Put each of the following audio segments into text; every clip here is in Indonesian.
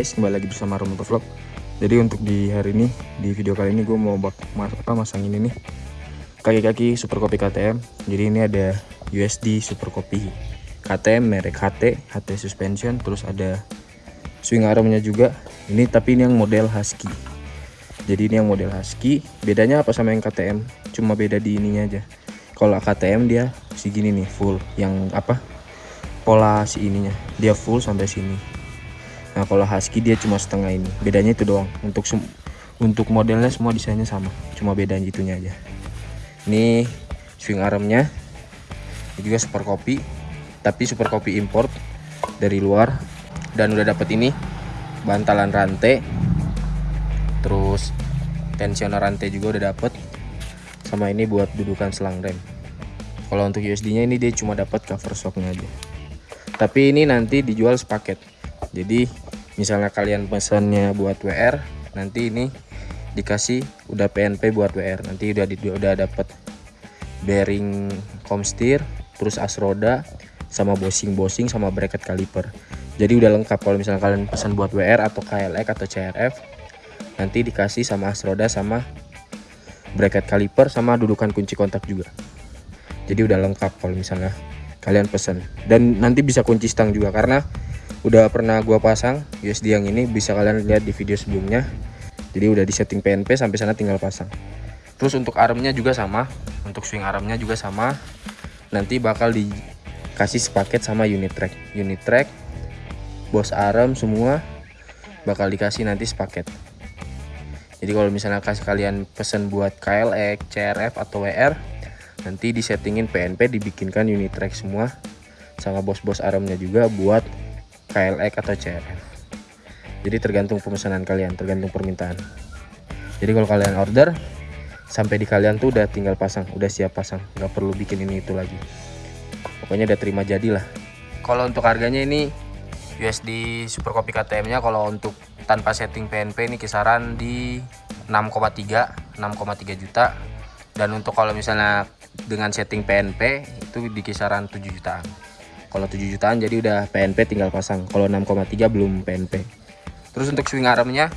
Guys, kembali lagi bersama Rom Vlog. Jadi untuk di hari ini, di video kali ini gue mau bak mas apa masang ini nih kaki-kaki Super Kopi KTM. Jadi ini ada USD Super Kopi KTM merek HT, HT suspension, terus ada swing armnya juga. Ini tapi ini yang model Husky. Jadi ini yang model Husky. Bedanya apa sama yang KTM? Cuma beda di ininya aja. Kalau KTM dia segini nih full, yang apa? Pola si ininya dia full sampai sini Nah kalau husky dia cuma setengah ini. Bedanya itu doang. Untuk untuk modelnya semua desainnya sama. Cuma beda itunya aja. Ini swing armnya. Ini juga super kopi tapi super kopi import dari luar. Dan udah dapet ini bantalan rantai. Terus tensioner rantai juga udah dapet. Sama ini buat dudukan selang rem. Kalau untuk USD nya ini dia cuma dapat cover shocknya aja. Tapi ini nanti dijual sepaket jadi misalnya kalian pesannya buat WR nanti ini dikasih udah PNP buat WR nanti udah di, udah dapat bearing komstir terus as roda sama bosing-bosing sama bracket kaliper. Jadi udah lengkap kalau misalnya kalian pesan buat WR atau KLX atau CRF nanti dikasih sama as roda sama bracket kaliper sama dudukan kunci kontak juga. Jadi udah lengkap kalau misalnya kalian pesan dan nanti bisa kunci stang juga karena udah pernah gua pasang USD yang ini bisa kalian lihat di video sebelumnya. Jadi udah di setting PNP sampai sana tinggal pasang. Terus untuk armnya juga sama untuk swing armnya juga sama. Nanti bakal dikasih sepaket sama unit track. Unit track bos arm semua bakal dikasih nanti sepaket. Jadi kalau misalnya kasih kalian pesen buat KLX, CRF atau WR nanti disettingin PNP dibikinkan unit track semua sama bos-bos armnya juga buat KLX atau CRF jadi tergantung pemesanan kalian tergantung permintaan. Jadi kalau kalian order sampai di kalian tuh udah tinggal pasang udah siap pasang. Nggak perlu bikin ini itu lagi. Pokoknya udah terima jadi lah. Kalau untuk harganya ini USD Super Kopi KTM nya kalau untuk tanpa setting PNP ini kisaran di 6,3 6,3 juta. Dan untuk kalau misalnya dengan setting PNP itu di kisaran 7 jutaan kalau 7 jutaan jadi udah PNP tinggal pasang. Kalau 6,3 belum PNP terus untuk swing armnya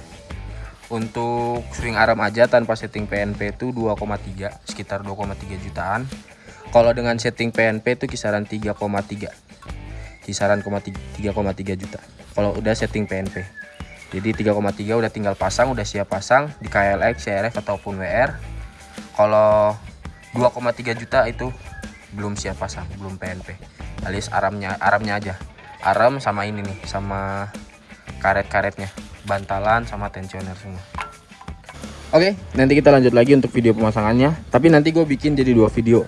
untuk swing arm aja tanpa setting PNP itu 2,3 sekitar 2,3 jutaan. Kalau dengan setting PNP itu kisaran 3,3 kisaran 3,3 juta. Kalau udah setting PNP jadi 3,3 udah tinggal pasang udah siap pasang di KLX, CRF ataupun WR kalau 2,3 juta itu belum siap pasang belum PNP alias aramnya aramnya aja. Aram sama ini nih sama karet-karetnya. Bantalan sama tensioner semua. Oke nanti kita lanjut lagi untuk video pemasangannya. Tapi nanti gue bikin jadi dua video.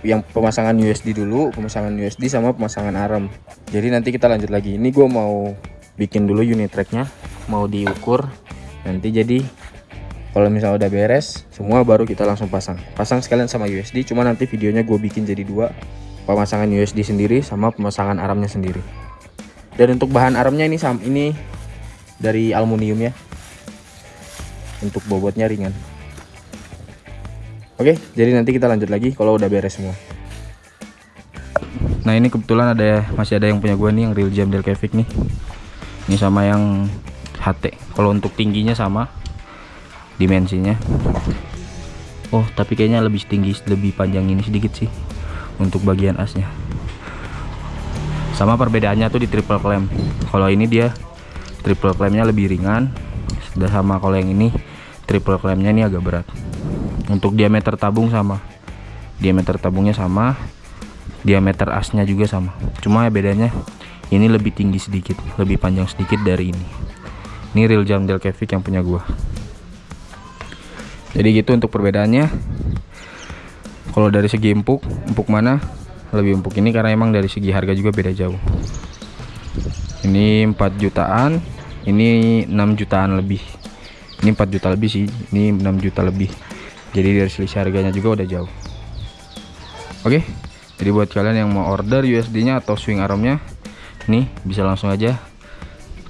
Yang pemasangan USD dulu pemasangan USD sama pemasangan aram. Jadi nanti kita lanjut lagi. Ini gue mau bikin dulu unit tracknya. Mau diukur. Nanti jadi kalau misalnya udah beres semua baru kita langsung pasang. Pasang sekalian sama USD cuma nanti videonya gue bikin jadi dua pemasangan USD sendiri sama pemasangan armnya sendiri. Dan untuk bahan armnya ini sam ini dari aluminium ya. Untuk bobotnya ringan. Oke jadi nanti kita lanjut lagi kalau udah beres semua. Nah ini kebetulan ada masih ada yang punya gue nih yang real jam Delcavic nih. Ini sama yang HT kalau untuk tingginya sama dimensinya. Oh tapi kayaknya lebih tinggi lebih panjang ini sedikit sih untuk bagian asnya. Sama perbedaannya tuh di triple clamp. Kalau ini dia triple clampnya lebih ringan. Sudah sama kalau yang ini triple clampnya ini agak berat. Untuk diameter tabung sama. Diameter tabungnya sama. Diameter asnya juga sama. Cuma ya bedanya ini lebih tinggi sedikit. Lebih panjang sedikit dari ini. Ini real jam Delcavic yang punya gua. Jadi gitu untuk perbedaannya kalau dari segi empuk empuk mana? Lebih empuk ini karena emang dari segi harga juga beda jauh. Ini 4 jutaan ini 6 jutaan lebih. Ini 4 juta lebih sih ini 6 juta lebih. Jadi dari selisih harganya juga udah jauh. Oke jadi buat kalian yang mau order USD nya atau swing armnya nih bisa langsung aja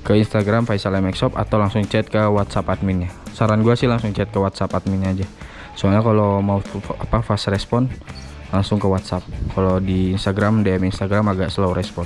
ke Instagram Faisal MX Shop atau langsung chat ke WhatsApp adminnya. Saran gue sih langsung chat ke WhatsApp adminnya aja soalnya kalau mau apa fast respon langsung ke WhatsApp. Kalau di Instagram DM Instagram agak slow respon